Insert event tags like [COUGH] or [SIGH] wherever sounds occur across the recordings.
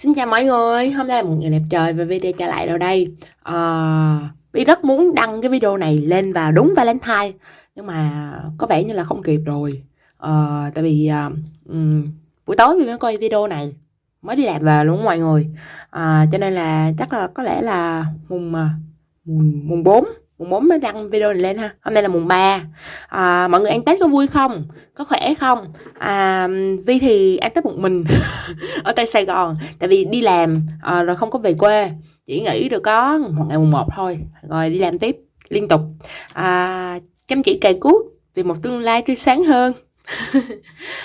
Xin chào mọi người, hôm nay là một ngày đẹp trời và video trở lại đâu đây. Ờ, à, Vi rất muốn đăng cái video này lên vào đúng Valentine Nhưng mà có vẻ như là không kịp rồi. À, Tại vì um, buổi tối Vi mới coi video này Mới đi làm về luôn mọi người. À, Cho nên là chắc là có lẽ là mùng, mùng, mùng 4 mùng 4 mới đăng video này lên ha. Hôm nay là mùng 3 à, mọi người ăn tết có vui không? Có khỏe không? À, vi thì ăn tết một mình [LAUGHS] ở tại sài gòn tại vì đi làm à, rồi không có về quê. Chỉ nghỉ được có một ngày mùng 1 thôi rồi đi làm tiếp liên tục. À, chăm chỉ cày cuốc vì một tương lai tươi sáng hơn. [LAUGHS]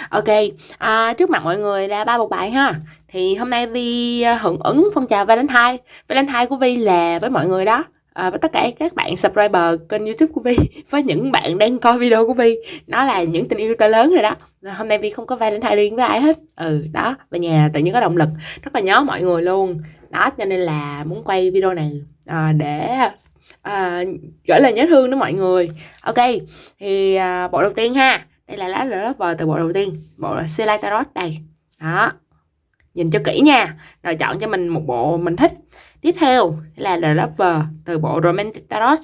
Ok à, trước mặt mọi người là ba một bài ha. Thì hôm nay vi hưởng ứng phong trào valentine. Valentine của vi là với mọi người đó. Ờ, à, với tất cả các bạn subscriber kênh youtube của Vi [LAUGHS] với những bạn đang coi video của Vi nó là những tình yêu to lớn rồi đó. Hôm nay Vi không có Valentine riêng với ai hết. Ừ đó về nhà tự nhiên có động lực. Rất là nhớ mọi người luôn. Đó cho nên là muốn quay video này à, để à, gửi lời nhớ thương đến mọi người. Ok thì à, bộ đầu tiên ha. Đây là lá vờ từ bộ đầu tiên. Bộ là Selai Tarot đây. Đó nhìn cho kỹ nha. Rồi chọn cho mình một bộ mình thích tiếp theo là The Lover từ bộ Romantic Tarot.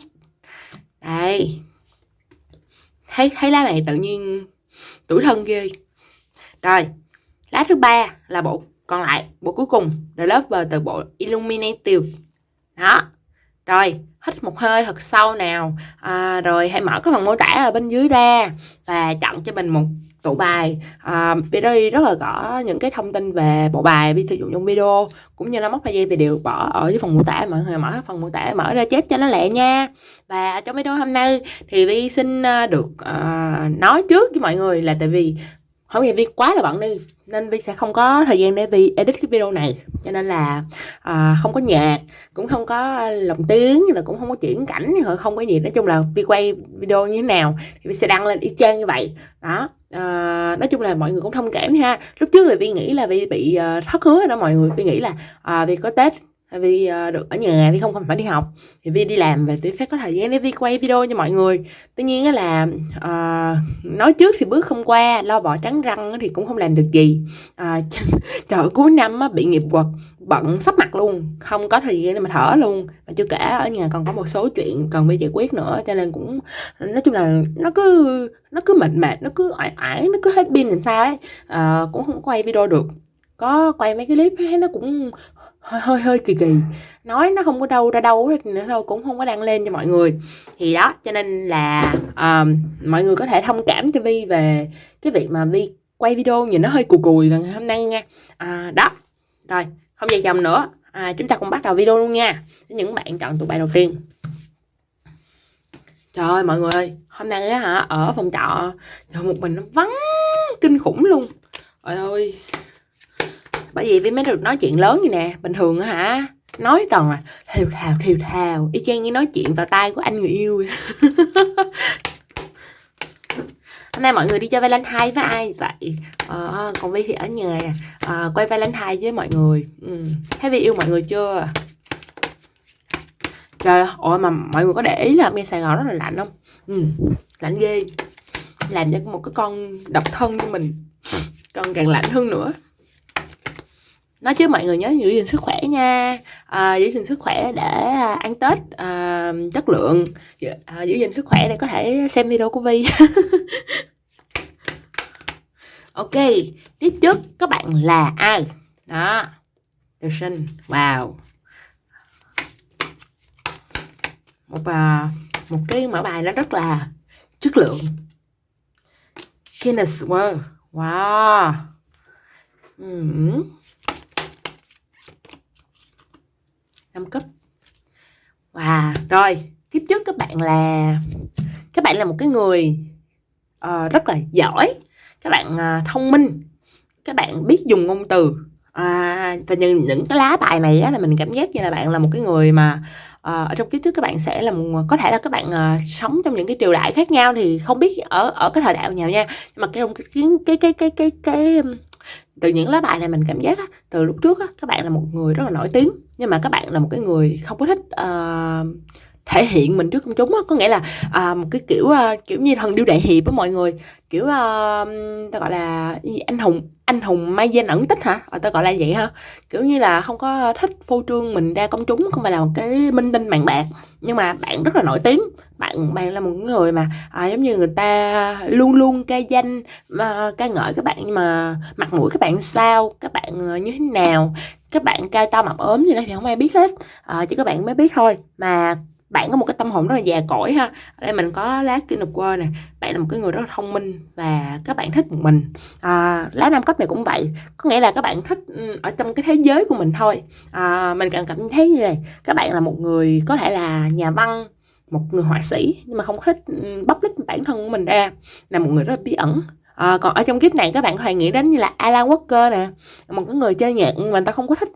Đây. Thấy thấy lá này tự nhiên tuổi thân ghê. Rồi lá thứ ba là bộ còn lại bộ cuối cùng The Lover từ bộ Illuminative. Đó. Rồi hít một hơi thật sâu nào. À, rồi hãy mở cái phần mô tả ở bên dưới ra và chọn cho mình một tụ bài. À, video rất là rõ những cái thông tin về bộ bài bị sử dụng trong video cũng như là móc gian thì đều bỏ ở dưới phần mô tả. Mọi người mở phần mô tả mở ra chép cho nó lẹ nha. Và trong video hôm nay thì vi xin à, được uh, nói trước với mọi người là tại vì không nay vi quá là bận đi nên vi sẽ không có thời gian để vi edit cái video này. Cho nên là à, không có nhạc cũng không có lồng tiếng là cũng không có chuyển cảnh không có gì. Nói chung là vi quay video như thế nào thì vi sẽ đăng lên y chang như vậy. Đó à, nói chung là mọi người cũng thông cảm ha. Lúc trước là vi nghĩ là vi bị uh, thất hứa đó mọi người. Vi nghĩ là à, uh, vi có tết vì ờ, được ở nhà thì không phải đi học. Thì Vi đi làm về Vi phải có thời gian để Vi quay video cho mọi người. Tuy nhiên là uh, nói trước thì bước không qua lo bỏ trắng răng thì cũng không làm được gì. Uh, [LAUGHS] trời cuối năm á, bị nghiệp quật bận sắp mặt luôn không có thời gian để mà thở luôn. Mà chưa kể ở nhà còn có một số chuyện cần phải giải quyết nữa cho nên cũng nói chung là nó cứ nó cứ mệt mệt nó cứ ải ải, nó cứ hết pin làm sao ấy. Uh, cũng không quay video được. Có quay mấy cái clip ấy, nó cũng hơi hơi hơi kỳ kỳ. Nói nó không có đâu ra đâu hết nữa đâu cũng không có đăng lên cho mọi người. Thì đó cho nên là um, mọi người có thể thông cảm cho vi về cái việc mà vi quay video nhìn nó hơi cù cùi vào ngày hôm nay nha. À, đó. Rồi không dài dòng nữa. À, chúng ta cùng bắt đầu video luôn nha. Những bạn chọn tụ bài đầu tiên. Trời ơi mọi người ơi hôm nay á hả ở phòng trọ. Trời một mình nó vắng kinh khủng luôn. Trời ơi bởi vì với mấy được nói chuyện lớn như nè bình thường hả? Nói toàn là thều thào thều thào. Y chang như nói chuyện vào tay của anh người yêu [LAUGHS] hôm nay mọi người đi chơi valentine với ai vậy? Ờ, còn vi thì ở nhà. À, quay valentine với mọi người. Ừ. thấy vi yêu mọi người chưa? Trời ơi mà mọi người có để ý là bên sài gòn rất là lạnh không? Ừ, lạnh ghê. Làm cho một cái con độc thân như mình. Còn càng lạnh hơn nữa nói chứ mọi người nhớ giữ gìn sức khỏe nha. À, giữ gìn sức khỏe để à, ăn tết à, chất lượng. À, giữ gìn sức khỏe để có thể xem video của vi [LAUGHS] ok tiếp trước các bạn là ai? Đó tự sinh. Wow. Một à, một cái mở bài nó rất là chất lượng. Guinness Wow wow. Mm. 5 cấp. Wow, rồi tiếp trước các bạn là các bạn là một cái người uh, rất là giỏi. Các bạn uh, thông minh. Các bạn biết dùng ngôn từ. À, và những những cái lá bài này á, là mình cảm giác như là bạn là một cái người mà uh, ở trong kiếp trước các bạn sẽ là một, có thể là các bạn uh, sống trong những cái triều đại khác nhau thì không biết ở ở cái thời đại nào nha. Nhưng mà cái cái cái cái cái cái, cái từ những lá bài này mình cảm giác á, từ lúc trước á, các bạn là một người rất là nổi tiếng nhưng mà các bạn là một cái người không có thích uh, thể hiện mình trước công chúng á. Có nghĩa là à, một cái kiểu à, kiểu như thần điêu đại hiệp á mọi người. Kiểu à, ta gọi là anh hùng anh hùng may danh ẩn tích hả? À, ta gọi là vậy ha. Kiểu như là không có thích phô trương mình ra công chúng không phải là một cái minh tinh mạng bạc. Nhưng mà bạn rất là nổi tiếng. Bạn bạn là một người mà à, giống như người ta luôn luôn ca danh mà ca ngợi các bạn nhưng mà mặt mũi các bạn sao các bạn à, như thế nào các bạn cao to mập ốm gì đó thì không ai biết hết. À, chỉ các bạn mới biết thôi. Mà bạn có một cái tâm hồn rất là già cỗi ha. Ở đây mình có lá kinh of World nè. Bạn là một cái người rất là thông minh và các bạn thích một mình. À, lá năm cấp này cũng vậy. Có nghĩa là các bạn thích ừ, ở trong cái thế giới của mình thôi. À, mình cảm cảm thấy như này các bạn là một người có thể là nhà văn một người họa sĩ nhưng mà không thích ừ, bóc lít bản thân của mình ra là một người rất là bí ẩn. À, còn ở trong kiếp này các bạn có thể nghĩ đến như là Alan Walker nè một cái người chơi nhạc mà người ta không có thích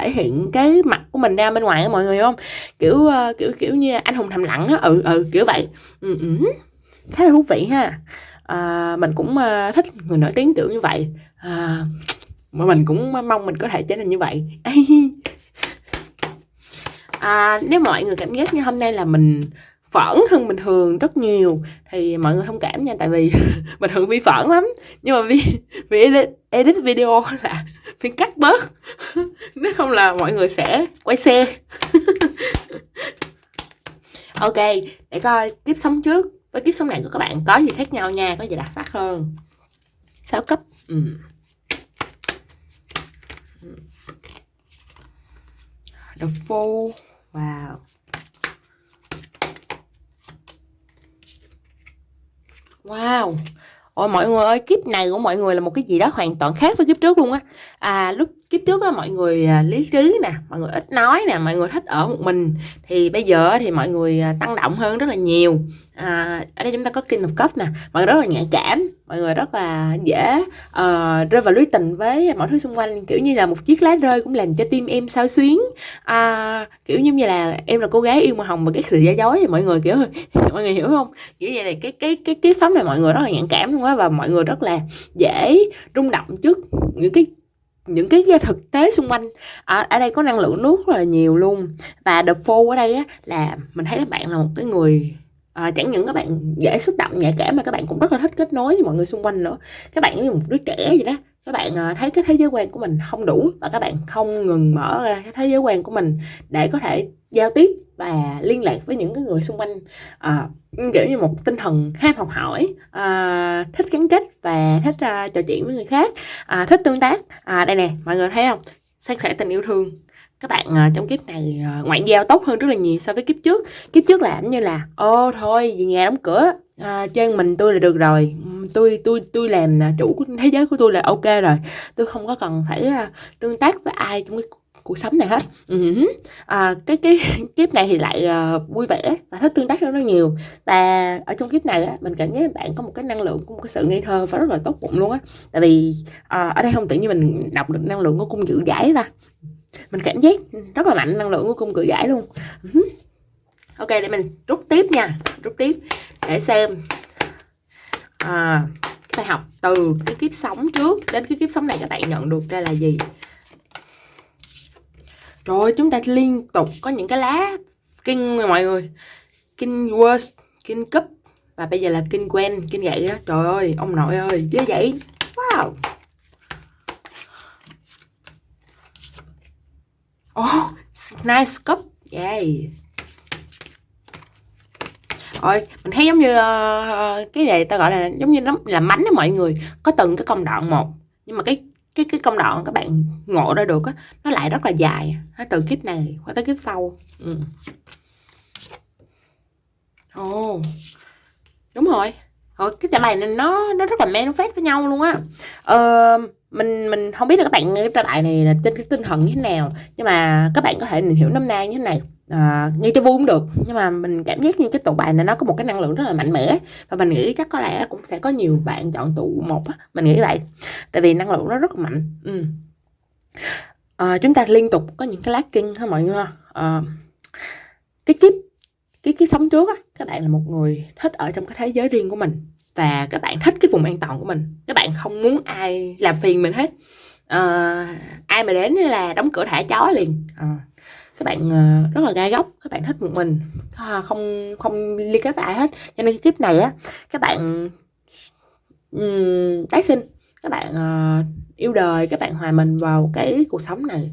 thể hiện cái mặt của mình ra bên ngoài á mọi người không? Kiểu uh, kiểu kiểu như anh hùng thầm lặng á. Ừ ừ kiểu vậy. Ừ, ừ. khá là thú vị ha. À, mình cũng uh, thích người nổi tiếng kiểu như vậy. À, mà mình cũng mong mình có thể trở nên như vậy. [LAUGHS] À, nếu mọi người cảm giác như hôm nay là mình phẫn hơn bình thường rất nhiều thì mọi người thông cảm nha. Tại vì [LAUGHS] bình thường vi phẫn lắm. Nhưng mà vì vì edit, edit video là phải cắt bớt. [LAUGHS] Nếu không là mọi người sẽ quay xe. [LAUGHS] Ok, để coi kiếp sống trước. Với kiếp sống này của các bạn, có gì khác nhau nha, có gì đặc sắc hơn. 6 cấp. Ừ. The Fool Wow. Wow. Ôi mọi người ơi, kiếp này của mọi người là một cái gì đó hoàn toàn khác với kiếp trước luôn á. À lúc kiếp trước á mọi người à, lý trí nè, mọi người ít nói nè, mọi người thích ở một mình. Thì bây giờ thì mọi người à, tăng động hơn rất là nhiều. À, ở đây chúng ta có King of Cups nè, mọi người rất là nhạy cảm, mọi người rất là dễ uh, rơi vào lưới tình với mọi thứ xung quanh. Kiểu như là một chiếc lá rơi cũng làm cho tim em sao xuyến. Uh, kiểu như là em là cô gái yêu màu hồng và các sự giả dối thì mọi người kiểu [LAUGHS] mọi người hiểu không? Kiểu vậy này cái cái cái kiếp sống này mọi người rất là nhạy cảm luôn á và mọi người rất là dễ rung động trước những cái những cái thực tế xung quanh. Ở, ở đây có năng lượng nước rất là nhiều luôn. Và the four ở đây á là mình thấy các bạn là một cái người à, chẳng những các bạn dễ xúc động nhạy cảm mà các bạn cũng rất là thích kết nối với mọi người xung quanh nữa. Các bạn như một đứa trẻ vậy đó. Các bạn à, thấy cái thế giới quan của mình không đủ và các bạn không ngừng mở ra cái thế giới quan của mình để có thể giao tiếp và liên lạc với những cái người xung quanh. À, kiểu như một tinh thần ham học hỏi à, thích gắn kết và thích à, trò chuyện với người khác à, thích tương tác. À, đây nè mọi người thấy không? San sẻ tình yêu thương các bạn uh, trong kiếp này ờ, uh, ngoại giao tốt hơn rất là nhiều so với kiếp trước. Kiếp trước là như là ô thôi về nhà đóng cửa à, chơi mình tôi là được rồi. Tôi tôi tôi làm à, chủ của thế giới của tôi là ok rồi. Tôi không có cần phải uh, tương tác với ai trong cái cuộc sống này hết. Uh-huh. à, cái cái [LAUGHS] kiếp này thì lại uh, vui vẻ và thích tương tác hơn rất nhiều. Và ở trong kiếp này á, mình cảm giác bạn có một cái năng lượng có một cái sự ngây thơ và rất là tốt bụng luôn á. Tại vì uh, ở đây không tự nhiên mình đọc được năng lượng của cung dự giải ta mình cảm giác rất là mạnh năng lượng của cung cự giải luôn. Ừ. Ok để mình rút tiếp nha. Rút tiếp. Để xem. À, cái bài học từ cái kiếp sống trước đến cái kiếp sống này các bạn nhận được ra là gì? Rồi chúng ta liên tục có những cái lá kinh mọi người. Kinh worst kinh cấp và bây giờ là kinh quen kinh gậy đó trời ơi ông nội ơi ghê vậy. Wow. Oh, nice cup. Yeah. Rồi, mình thấy giống như uh, cái này ta gọi là giống như nó là mánh đó mọi người. Có từng cái công đoạn một. Nhưng mà cái cái cái công đoạn các bạn ngộ ra được á, nó lại rất là dài. Nó từ kiếp này qua tới kiếp sau. Ừ. Ồ. Oh. Đúng rồi. Rồi cái trả bài này nó nó rất là manifest với nhau luôn á. Ờ uh, mình mình không biết là các bạn nghe cái lại này là trên cái tinh thần như thế nào nhưng mà các bạn có thể hiểu năm nay như thế này. À, nghe cho vui cũng được nhưng mà mình cảm giác như cái tụ bài này nó có một cái năng lượng rất là mạnh mẽ. Và mình nghĩ chắc có lẽ cũng sẽ có nhiều bạn chọn tụ một á mình nghĩ vậy. Tại vì năng lượng nó rất là mạnh ừ. à, chúng ta liên tục có những cái lát kinh ha mọi người? À, cái kiếp cái cái sống trước á các bạn là một người thích ở trong cái thế giới riêng của mình và các bạn thích cái vùng an toàn của mình. Các bạn không muốn ai làm phiền mình hết. À, ai mà đến là đóng cửa thả chó liền. À, các bạn ờ, rất là gai góc. Các bạn thích một mình. Không không liên kết với ai hết. Cho nên cái kiếp này á các bạn um, tái sinh. Các bạn uh, yêu đời. Các bạn hòa mình vào cái cuộc sống này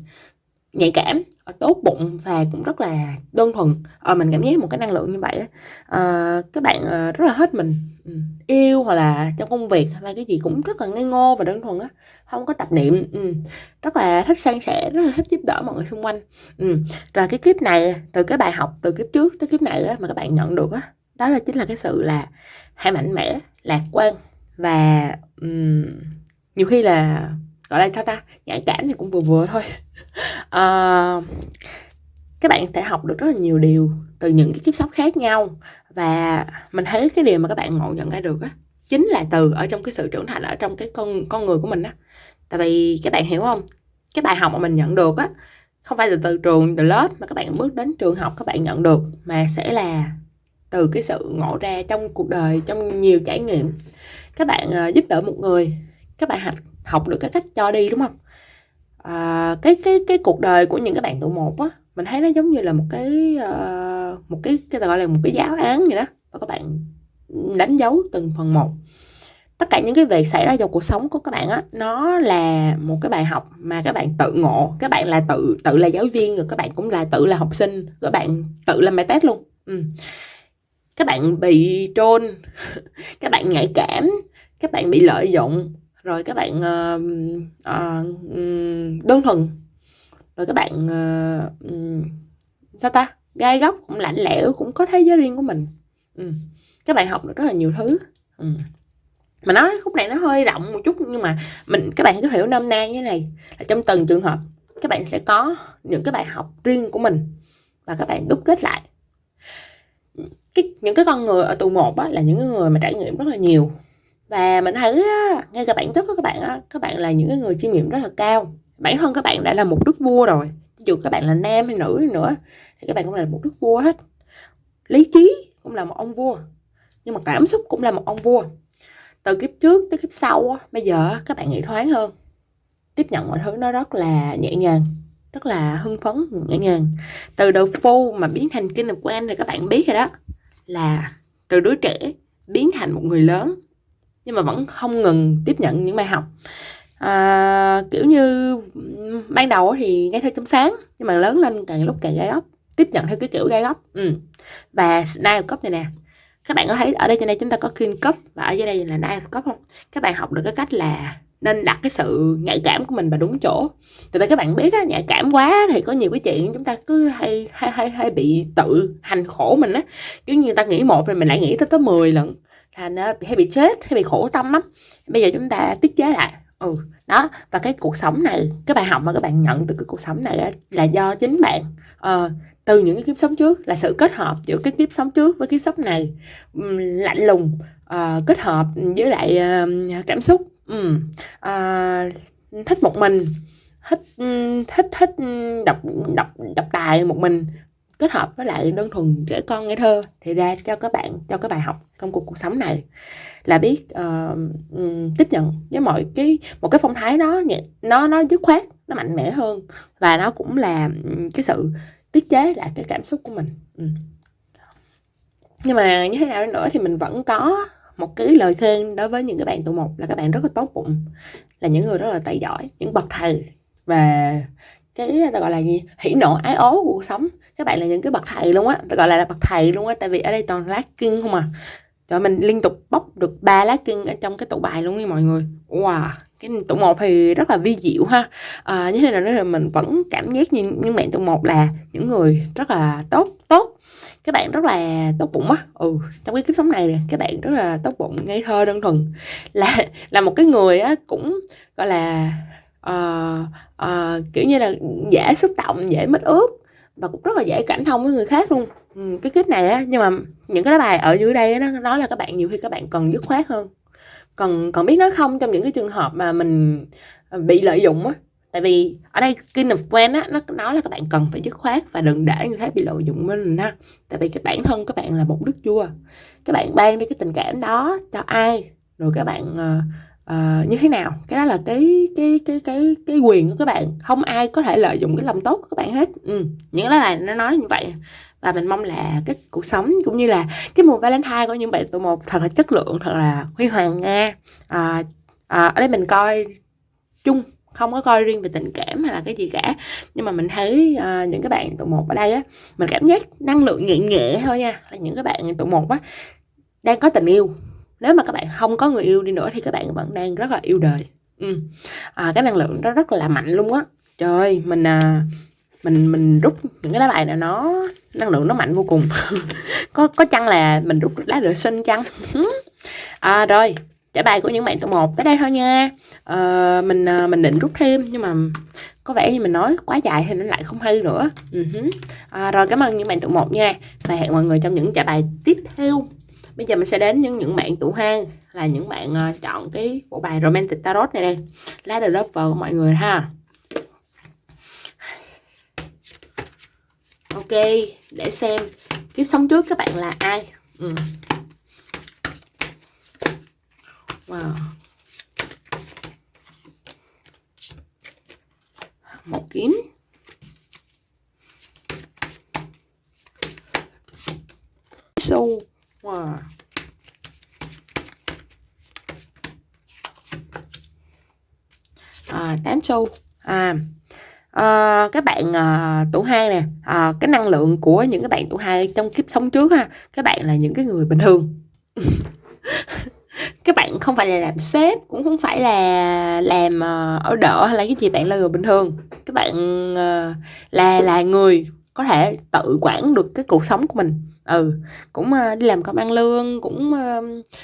nhạy cảm ờ, tốt bụng và cũng rất là đơn thuần à, mình cảm giác một cái năng lượng như vậy à, các bạn rất là hết mình ừ, yêu hoặc là trong công việc hay là cái gì cũng rất là ngây ngô và đơn thuần á không có tập niệm ừ. rất là thích san sẻ rất là thích giúp đỡ mọi người xung quanh ừ. rồi cái kiếp này từ cái bài học từ kiếp trước tới kiếp này á, mà các bạn nhận được á đó là chính là cái sự là hãy mạnh mẽ lạc quan và um, nhiều khi là gọi là sao ta nhạy cảm thì cũng vừa vừa thôi uh, các bạn sẽ học được rất là nhiều điều từ những cái kiếp sống khác nhau. Và mình thấy cái điều mà các bạn ngộ nhận ra được á chính là từ ở trong cái sự trưởng thành ở trong cái con con người của mình á. Tại vì các bạn hiểu không? Cái bài học mà mình nhận được á không phải từ từ trường từ lớp mà các bạn bước đến trường học các bạn nhận được mà sẽ là từ cái sự ngộ ra trong cuộc đời trong nhiều trải nghiệm. Các bạn uh, giúp đỡ một người các bạn học học được cái cách cho đi đúng không? À, cái cái cái cuộc đời của những cái bạn tụ một á mình thấy nó giống như là một cái uh, một cái cái gọi là một cái giáo án vậy đó và các bạn đánh dấu từng phần một. Tất cả những cái việc xảy ra trong cuộc sống của các bạn á nó là một cái bài học mà các bạn tự ngộ. Các bạn là tự tự là giáo viên rồi các bạn cũng là tự là học sinh các bạn tự làm bài test luôn. Ừ. các bạn bị trôn [LAUGHS] các bạn nhạy cảm các bạn bị lợi dụng rồi các bạn uh, uh, đơn thuần rồi các bạn uh, sao ta gai góc cũng lạnh lẽo cũng có thế giới riêng của mình ừ. các bạn học được rất là nhiều thứ ừ. mà nói khúc này nó hơi rộng một chút nhưng mà mình các bạn cứ hiểu nôm na như thế này là trong từng trường hợp các bạn sẽ có những cái bài học riêng của mình và các bạn đúc kết lại cái những cái con người ở tù một á, là những người mà trải nghiệm rất là nhiều và mình thấy á, ngay cả bản chất của các bạn á, các bạn là những người chiêm nghiệm rất là cao. Bản thân các bạn đã là một đức vua rồi. Dù các bạn là nam hay nữ nữa thì các bạn cũng là một đức vua hết. Lý trí cũng là một ông vua nhưng mà cảm xúc cũng là một ông vua. Từ kiếp trước tới kiếp sau bây giờ các bạn nghĩ thoáng hơn. Tiếp nhận mọi thứ nó rất là nhẹ nhàng rất là hưng phấn nhẹ nhàng. Từ đầu phu mà biến thành kinh of quen thì các bạn biết rồi đó là từ đứa trẻ biến thành một người lớn nhưng mà vẫn không ngừng tiếp nhận những bài học. À, kiểu như ban đầu thì nghe theo trong sáng nhưng mà lớn lên càng lúc càng gai góc tiếp nhận theo cái kiểu gai góc. Ừ. và Nine cấp này nè các bạn có thấy ở đây trên đây chúng ta có King cấp và ở dưới đây là Nine cấp không? Các bạn học được cái cách là nên đặt cái sự nhạy cảm của mình vào đúng chỗ. Tại vì các bạn biết á nhạy cảm quá thì có nhiều cái chuyện chúng ta cứ hay hay hay, hay bị tự hành khổ mình á. Kiểu như người ta nghĩ một rồi mình lại nghĩ tới tới 10 lần thành ờ, hay bị chết hay bị khổ tâm lắm. Bây giờ chúng ta tiết chế lại. Ừ đó và cái cuộc sống này cái bài học mà các bạn nhận từ cái cuộc sống này là do chính bạn. Uh, từ những cái kiếp sống trước là sự kết hợp giữa cái kiếp sống trước với kiếp sống này um, lạnh lùng uh, kết hợp với lại uh, cảm xúc. Um, uh, thích một mình thích thích thích đọc đọc đọc tài một mình kết hợp với lại đơn thuần trẻ con ngây thơ thì ra cho các bạn cho cái bài học trong cuộc cuộc sống này. Là biết uh, tiếp nhận với mọi cái một cái phong thái đó nó nó dứt khoát nó mạnh mẽ hơn. Và nó cũng là cái sự tiết chế lại cái cảm xúc của mình. Ừ. nhưng mà như thế nào nữa thì mình vẫn có một cái lời khuyên đối với những cái bạn tụ một là các bạn rất là tốt bụng là những người rất là tài giỏi những bậc thầy. Và cái ta gọi là gì? Hỉ nộ ái ố của cuộc sống. Các bạn là những cái bậc thầy luôn á. Gọi là, là bậc thầy luôn á tại vì ở đây toàn lá kinh không à. Rồi mình liên tục bóc được ba lá kinh ở trong cái tủ bài luôn nha mọi người. Wow cái tủ một thì rất là vi diệu ha. À, như thế nào nữa là mình vẫn cảm giác như những bạn tụ một là những người rất là tốt tốt. Các bạn rất là tốt bụng á. Ừ trong cái kiếp sống này các bạn rất là tốt bụng ngây thơ đơn thuần. Là là một cái người á cũng gọi là uh, uh, kiểu như là dễ xúc động dễ mất ướt và cũng rất là dễ cảm thông với người khác luôn. Ừ, cái kiếp này á nhưng mà những cái lá bài ở dưới đây nó nói là các bạn nhiều khi các bạn cần dứt khoát hơn. Còn còn biết nói không trong những cái trường hợp mà mình ờ, bị lợi dụng á. Tại vì ở đây King of Quen á nó nói là các bạn cần phải dứt khoát và đừng để người khác bị lợi dụng mình ha. Tại vì cái bản thân các bạn là một đức vua. Các bạn ban đi cái tình cảm đó cho ai? Rồi các bạn uh, như thế nào? Cái đó là cái cái cái cái cái quyền của các bạn. Không ai có thể lợi dụng cái lòng tốt của các bạn hết. Ừ. những cái bài nó nói như vậy. Và mình mong là cái cuộc sống cũng như là cái mùa Valentine của những bạn tụi một thật là chất lượng thật là huy hoàng nha. À, à, ở đây mình coi chung không có coi riêng về tình cảm hay là cái gì cả. Nhưng mà mình thấy uh, những cái bạn tụi một ở đây á mình cảm giác năng lượng nhẹ nhẹ thôi nha. Là những cái bạn tụi một á đang có tình yêu nếu mà các bạn không có người yêu đi nữa thì các bạn vẫn đang rất là yêu đời. Ừ. à, cái năng lượng đó rất là mạnh luôn á. Trời ơi mình à, mình mình rút những cái lá bài này nó năng lượng nó mạnh vô cùng. [LAUGHS] Có có chăng là mình rút lá rửa sinh chăng? [LAUGHS] À, rồi trả bài của những bạn tụ một tới đây thôi nha. À, mình à, mình định rút thêm nhưng mà có vẻ như mình nói quá dài thì nó lại không hay nữa. Uh-huh. à, rồi cảm ơn những bạn tụ một nha. Và hẹn mọi người trong những trả bài tiếp theo bây giờ mình sẽ đến những những bạn tụ hang là những bạn uh, chọn cái bộ bài romantic tarot này đây. Lá the lover mọi người ha. Ok để xem kiếp sống trước các bạn là ai. Ừ. wow. Một kiếm So wow. à, 8 xu. À à, các bạn ờ, à, tuổi hai nè. À, cái năng lượng của những cái bạn tuổi hai trong kiếp sống trước ha các bạn là những cái người bình thường. [LAUGHS] Các bạn không phải là làm sếp cũng không phải là làm ở đỡ hay là cái gì bạn là người bình thường. Các bạn là là người có thể tự quản được cái cuộc sống của mình ừ cũng uh, đi làm công ăn lương cũng ờ,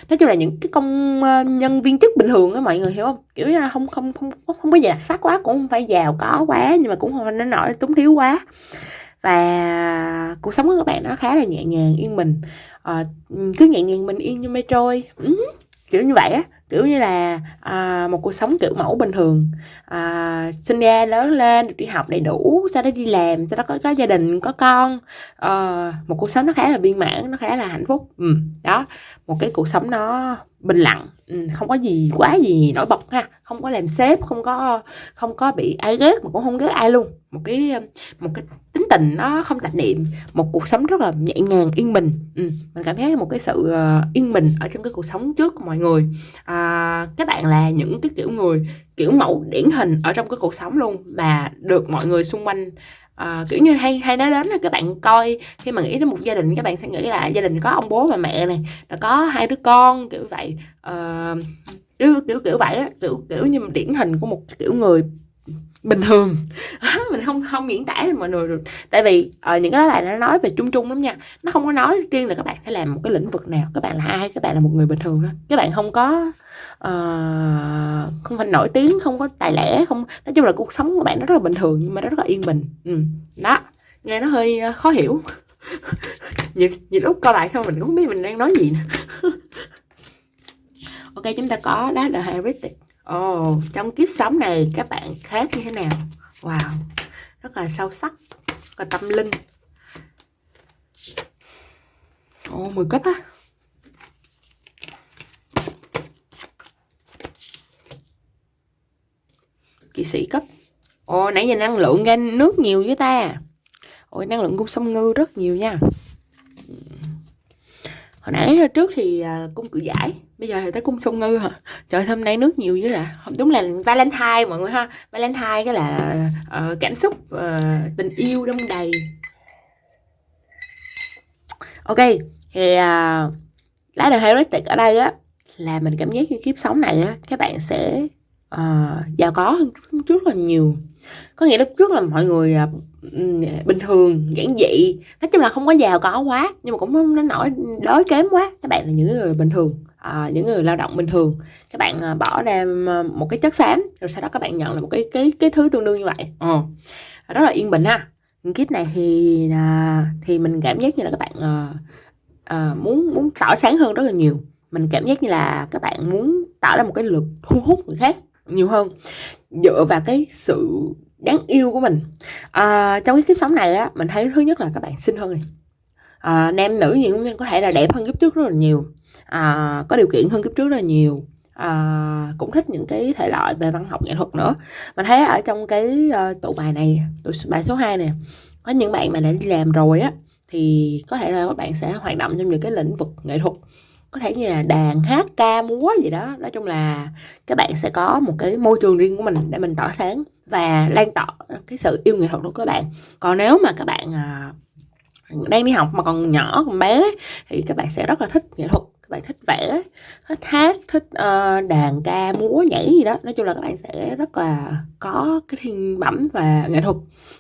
nói chung là những cái công ờ, nhân viên chức bình thường á mọi người hiểu không? Kiểu như không không không không có gì đặc sắc quá cũng không phải giàu có quá nhưng mà cũng không nên nổi túng thiếu quá. Và cuộc sống của các bạn nó khá là nhẹ nhàng yên bình. Uh, cứ nhẹ nhàng bình yên như mây trôi. Ừ, kiểu như vậy á kiểu như là à, một cuộc sống kiểu mẫu bình thường. À, sinh ra lớn lên đi học đầy đủ sau đó đi làm sau đó có, có gia đình có con. À, một cuộc sống nó khá là viên mãn nó khá là hạnh phúc. Ừ, đó một cái cuộc sống nó bình lặng. Ừ, không có gì quá gì nổi bật ha. Không có làm sếp không có không có bị ai ghét mà cũng không ghét ai luôn. Một cái một cái tính tình nó không tạp niệm một cuộc sống rất là nhẹ nhàng yên bình. Ừ, mình cảm thấy một cái sự ờ, yên bình ở trong cái cuộc sống trước của mọi người. À, các bạn là những cái kiểu người kiểu mẫu điển hình ở trong cái cuộc sống luôn mà được mọi người xung quanh à, kiểu như hay hay nói đến là các bạn coi khi mà nghĩ đến một gia đình các bạn sẽ nghĩ là gia đình có ông bố và mẹ này là có hai đứa con kiểu vậy. À, kiểu kiểu kiểu vậy á kiểu kiểu như điển hình của một kiểu người bình thường. [LAUGHS] Mình không không diễn tả mọi người được. Tại vì uh, những cái bài nó nói về chung chung lắm nha nó không có nói riêng là các bạn phải làm một cái lĩnh vực nào các bạn là ai các bạn là một người bình thường đó các bạn không có uh, không phải nổi tiếng không có tài lẻ không nói chung là cuộc sống của bạn nó rất là bình thường nhưng mà nó rất là yên bình ừ. đó nghe nó hơi uh, khó hiểu [LAUGHS] nhiều, nhiều lúc coi lại xong mình cũng không biết mình đang nói gì nè [LAUGHS] ok chúng ta có đó là heretic Ồ, oh, trong kiếp sống này các bạn khác như thế nào? Wow, rất là sâu sắc, rất là tâm linh. Ồ, oh, 10 cấp á. Kỵ sĩ cấp. Ồ, oh, nãy giờ năng lượng ra nước nhiều với ta. Ôi, năng lượng cung sông ngư rất nhiều nha. Hồi nãy trước thì à, cung cự giải bây giờ thì tới cung sông ngư hả? Trời hôm nay nước nhiều dữ à đúng là valentine mọi người ha. Valentine cái là uh, cảm xúc uh, tình yêu đông đầy. Ok thì uh, lá đời heuristic ở đây á là mình cảm giác như kiếp sống này á các bạn sẽ uh, giàu có hơn trước rất là nhiều. Có nghĩa lúc trước là mọi người uh, bình thường giản dị. Nói chung là không có giàu có quá nhưng mà cũng không nó nổi đói kém quá. Các bạn là những người bình thường à, những người lao động bình thường. Các bạn à, bỏ ra à, một cái chất xám rồi sau đó các bạn nhận là một cái cái cái thứ tương đương như vậy. Ờ. rất là yên bình ha. Kiếp này thì à, thì mình cảm giác như là các bạn à, à, muốn muốn tỏ sáng hơn rất là nhiều. Mình cảm giác như là các bạn muốn tạo ra một cái lực thu hút người khác nhiều hơn dựa vào cái sự đáng yêu của mình. À, trong cái kiếp sống này á mình thấy thứ nhất là các bạn xinh hơn này à, nam nữ gì cũng có thể là đẹp hơn kiếp trước rất là nhiều. À, có điều kiện hơn kiếp trước rất là nhiều. À, cũng thích những cái thể loại về văn học nghệ thuật nữa. Mình thấy ở trong cái uh, tụ bài này tụ bài số 2 này có những bạn mà đã đi làm rồi á thì có thể là các bạn sẽ hoạt động trong những cái lĩnh vực nghệ thuật có thể như là đàn hát ca múa gì đó. Nói chung là các bạn sẽ có một cái môi trường riêng của mình để mình tỏa sáng và lan tỏa cái sự yêu nghệ thuật của các bạn. Còn nếu mà các bạn à, đang đi học mà còn nhỏ còn bé thì các bạn sẽ rất là thích nghệ thuật. Các bạn thích vẽ thích hát thích uh, đàn ca múa nhảy gì đó. Nói chung là các bạn sẽ rất là có cái thiên bẩm và nghệ thuật.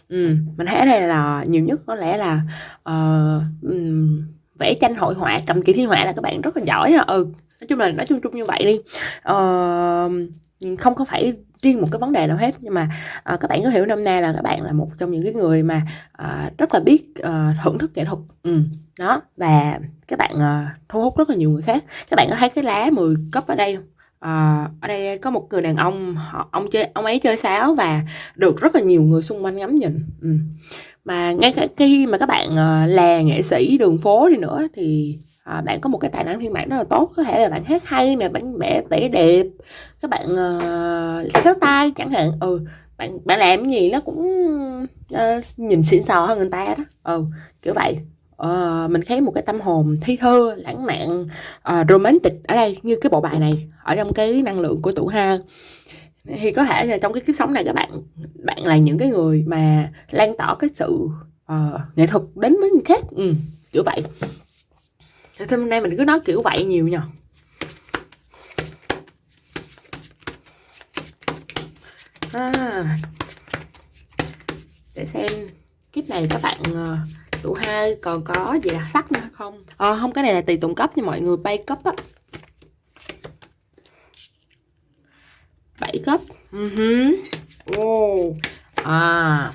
Ừ, mình thấy ở đây là nhiều nhất có lẽ là uh, um, vẽ tranh hội họa cầm kỳ thi họa là các bạn rất là giỏi à ừ nói chung là nói chung chung như vậy đi. Ờ, không có phải riêng một cái vấn đề nào hết nhưng mà uh, các bạn có hiểu năm nay là các bạn là một trong những cái người mà uh, rất là biết uh, thưởng thức nghệ thuật. Ừ, đó và các bạn uh, thu hút rất là nhiều người khác. Các bạn có thấy cái lá 10 cấp ở đây không? À, ở đây có một người đàn ông họ ông chơi ông ấy chơi sáo và được rất là nhiều người xung quanh ngắm nhìn. Ừ mà ngay cả khi mà các bạn ờ, là nghệ sĩ đường phố đi nữa thì à, bạn có một cái tài năng thiên bản rất là tốt. Có thể là bạn hát hay nè bạn vẽ vẽ đẹp các bạn uh, khéo tay chẳng hạn. Ừ bạn bạn làm gì nó cũng uh, nhìn xịn sò hơn người ta đó. Ừ kiểu vậy. Uh, mình thấy một cái tâm hồn thi thơ lãng mạn uh, romantic ở đây như cái bộ bài này ở trong cái năng lượng của tủ hai thì có thể là trong cái kiếp sống này các bạn bạn là những cái người mà lan tỏa cái sự uh, nghệ thuật đến với người khác. Ừ, kiểu vậy. Thì hôm nay mình cứ nói kiểu vậy nhiều nhờ. À, để xem kiếp này các bạn ờ, uh, tụ hai còn có gì đặc sắc nữa không? À, không cái này là tùy tụng cấp nha mọi người. Bay cấp á. 7 cấp uh -huh. oh. à.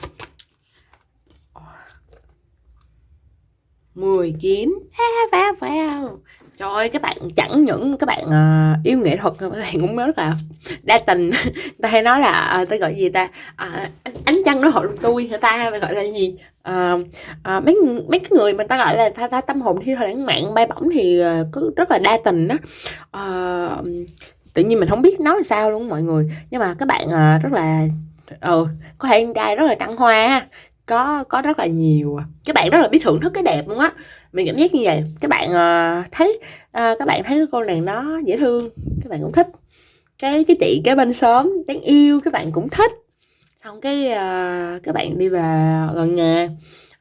10 kiếm. Vào vào Trời ơi, các bạn chẳng những các bạn uh, yêu nghệ thuật các bạn cũng rất là đa tình. [LAUGHS] Ta hay nói là uh, ta gọi gì ta? Uh, ánh trăng nó hội tôi người ta? Gọi là gì? Uh, uh, mấy mấy cái người mà ta gọi là ta, ta tâm hồn thi thoảng lãng mạn bay bổng thì uh, có rất là đa tình đó uh, tự nhiên mình không biết nói sao luôn mọi người. Nhưng mà các bạn à, rất là ừ có thể trai rất là trăng hoa có có rất là nhiều. Các bạn rất là biết thưởng thức cái đẹp luôn á. Mình cảm giác như vậy. Các bạn uh, thấy uh, các bạn thấy cái cô nàng đó dễ thương. Các bạn cũng thích. Cái cái chị cái bên sớm đáng yêu các bạn cũng thích. Xong cái uh, các bạn đi về gần nhà.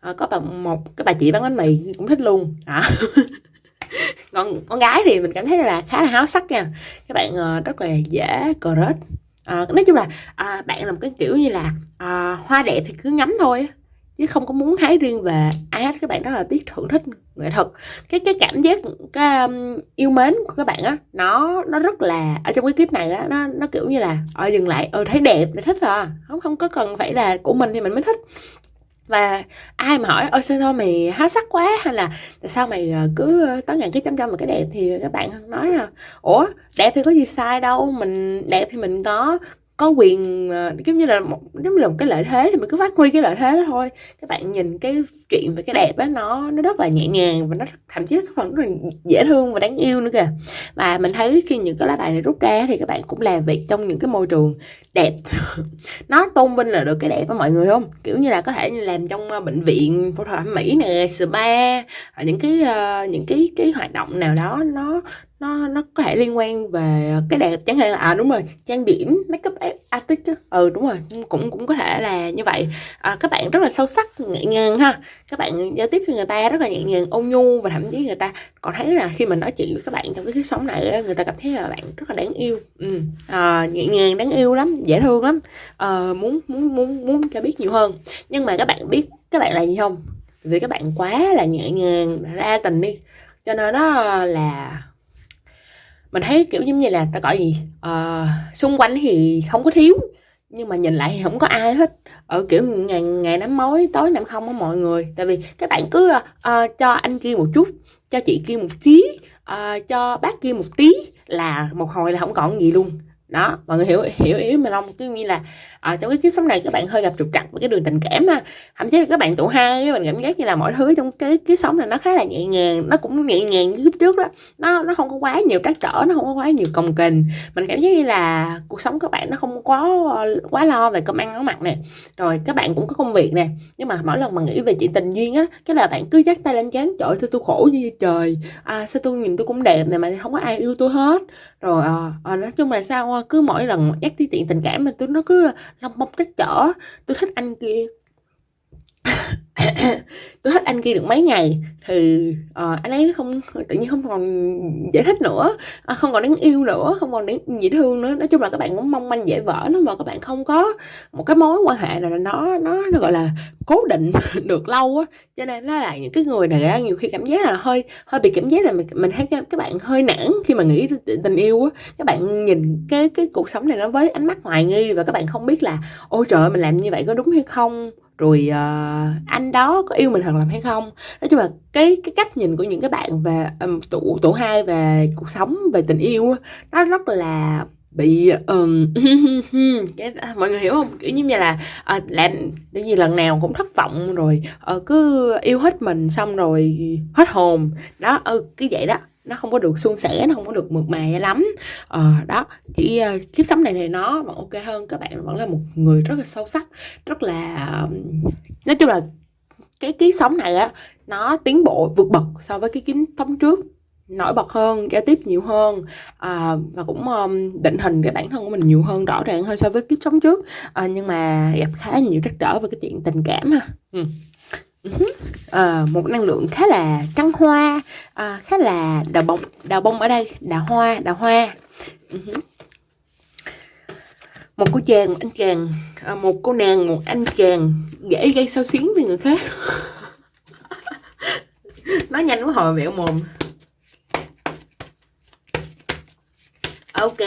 Uh, có bà một cái bà chị bán bánh mì cũng thích luôn. À. [LAUGHS] [LAUGHS] con con gái thì mình cảm thấy là khá là háo sắc nha. Các bạn uh, rất là dễ cờ rết. À, nói chung là à, bạn làm cái kiểu như là à, hoa đẹp thì cứ ngắm thôi chứ không có muốn hái riêng về. Ai hết các bạn rất là biết thưởng thức nghệ thuật. Cái cái cảm giác cái um, yêu mến của các bạn á nó nó rất là ở trong cái clip này á nó nó kiểu như là ờ dừng lại ờ thấy đẹp là thích à. Không không có cần phải là của mình thì mình mới thích và ai mà hỏi, ôi, sao thôi mày háo sắc quá? Hay là tại sao mày ờ, cứ ờ, tối ngày cứ chăm chăm vào cái đẹp? Thì các bạn nói là, ủa, đẹp thì có gì sai đâu, mình đẹp thì mình có có quyền uh, giống như là một giống như là một cái lợi thế thì mình cứ phát huy cái lợi thế đó thôi. Các bạn nhìn cái chuyện về cái đẹp đó nó nó rất là nhẹ nhàng và nó thậm chí phần rất là dễ thương và đáng yêu nữa kìa. Và mình thấy khi những cái lá bài này rút ra thì các bạn cũng làm việc trong những cái môi trường đẹp. [LAUGHS] Nó tôn vinh là được cái đẹp đó mọi người không? Kiểu như là có thể làm trong ờ, bệnh viện phẫu thuật thẩm mỹ nè spa những cái uh, những cái cái hoạt động nào đó nó nó nó có thể liên quan về cái đẹp chẳng hạn là à đúng rồi trang điểm makeup artist chứ. Ừ đúng rồi cũng cũng có thể là như vậy. À, các bạn rất là sâu sắc nhẹ nhàng ha. Các bạn giao tiếp với người ta rất là nhẹ nhàng ôn nhu và thậm chí người ta còn thấy là khi mình nói chuyện với các bạn trong cái kiếp sống này người ta cảm thấy là bạn rất là đáng yêu. Ừ. à, nhẹ nhàng đáng yêu lắm dễ thương lắm. À, muốn muốn muốn muốn cho biết nhiều hơn. Nhưng mà các bạn biết các bạn là gì không? Vì các bạn quá là nhẹ nhàng ra tình đi. Cho nên nó là mình thấy kiểu giống như là ta gọi gì à, xung quanh thì không có thiếu nhưng mà nhìn lại thì không có ai hết. Ở kiểu ngày ngày nắm mối tối nằm không á mọi người. Tại vì các bạn cứ uh, cho anh kia một chút cho chị kia một tí uh, cho bác kia một tí là một hồi là không còn gì luôn đó mọi người hiểu hiểu ý mình không? Cứ như là à, trong cái kiếp sống này các bạn hơi gặp trục trặc với cái đường tình cảm ha. Thậm chí là các bạn tuổi hai mình cảm giác như là mọi thứ trong cái kiếp sống này nó khá là nhẹ nhàng nó cũng nhẹ nhàng như kiếp trước đó. Nó nó không có quá nhiều trắc trở nó không có quá nhiều cồng kềnh. Mình cảm giác như là cuộc sống các bạn nó không có ờ, quá lo về cơm ăn áo mặc nè. Rồi các bạn cũng có công việc nè nhưng mà mỗi lần mà nghĩ về chuyện tình duyên á cái là bạn cứ dắt tay lên chán trời tôi tôi khổ như trời? À sao tôi nhìn tôi cũng đẹp này mà không có ai yêu tôi hết? Rồi à, à, nói chung là sao cứ mỗi lần nhắc tới chuyện tình cảm mà tôi nó cứ lông bông trắc trở tôi thích anh kia. [COUGHS] tôi thích anh kia được mấy ngày thì uh, anh ấy không tự nhiên không còn giải thích nữa. À, không còn đáng yêu nữa không còn đáng dễ thương nữa. Nói chung là các bạn cũng mong manh dễ vỡ nó mà các bạn không có một cái mối quan hệ nào nó nó nó gọi là cố định [LAUGHS] được lâu á. Cho nên nó là những cái người này nhiều khi cảm giác là hơi hơi bị cảm giác là mình, mình thấy các, các bạn hơi nản khi mà nghĩ tình yêu á. Các bạn nhìn cái cái cuộc sống này nó với ánh mắt hoài nghi và các bạn không biết là ôi trời ơi mình làm như vậy có đúng hay không? Rồi uh, anh đó có yêu mình thật lòng hay không? Nói chung là cái cái cách nhìn của những cái bạn về um, tụ tụ hai về cuộc sống về tình yêu nó rất là bị um, [LAUGHS] cái, mọi người hiểu không? Kiểu như là à, làm cái gì lần nào cũng thất vọng rồi uh, cứ yêu hết mình xong rồi hết hồn. Đó ừ cứ vậy đó nó không có được suôn sẻ nó không có được mượt mà lắm. Ờ, đó chỉ uh, ờ, kiếp sống này thì nó vẫn ok hơn các bạn vẫn là một người rất là sâu sắc rất là nói chung là cái kiếp sống này á nó tiến bộ vượt bậc so với cái kiếp sống trước nổi bật hơn giao tiếp nhiều hơn à, và cũng um, định hình cái bản thân của mình nhiều hơn rõ ràng hơn so với kiếp sống trước. À, nhưng mà gặp khá nhiều trắc trở về cái chuyện tình cảm ha. Ừ à, một năng lượng khá là trăng hoa à, khá là đào bông đào bông ở đây đào hoa đào hoa. Uh-huh. một cô chàng một anh chàng à, một cô nàng một anh chàng dễ gây sao xuyến với người khác. [LAUGHS] Nói nhanh quá hồi vẹo mồm. Ok